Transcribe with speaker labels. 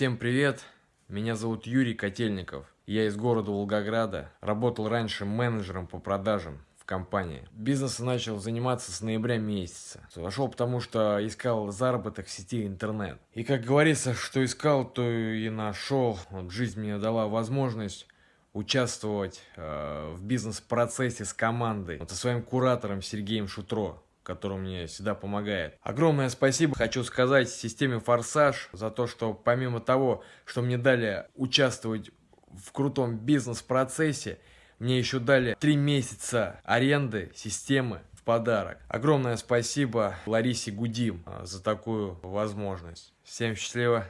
Speaker 1: Всем привет! Меня зовут Юрий Котельников. Я из города Волгограда. Работал раньше менеджером по продажам в компании. Бизнесом начал заниматься с ноября месяца. Зашел потому, что искал заработок в сети интернет. И как говорится, что искал, то и нашел. Вот жизнь мне дала возможность участвовать э, в бизнес-процессе с командой. Вот со своим куратором Сергеем Шутро который мне всегда помогает. Огромное спасибо хочу сказать системе «Форсаж» за то, что помимо того, что мне дали участвовать в крутом бизнес-процессе, мне еще дали три месяца аренды системы в подарок. Огромное спасибо Ларисе Гудим а, за такую возможность. Всем счастливо!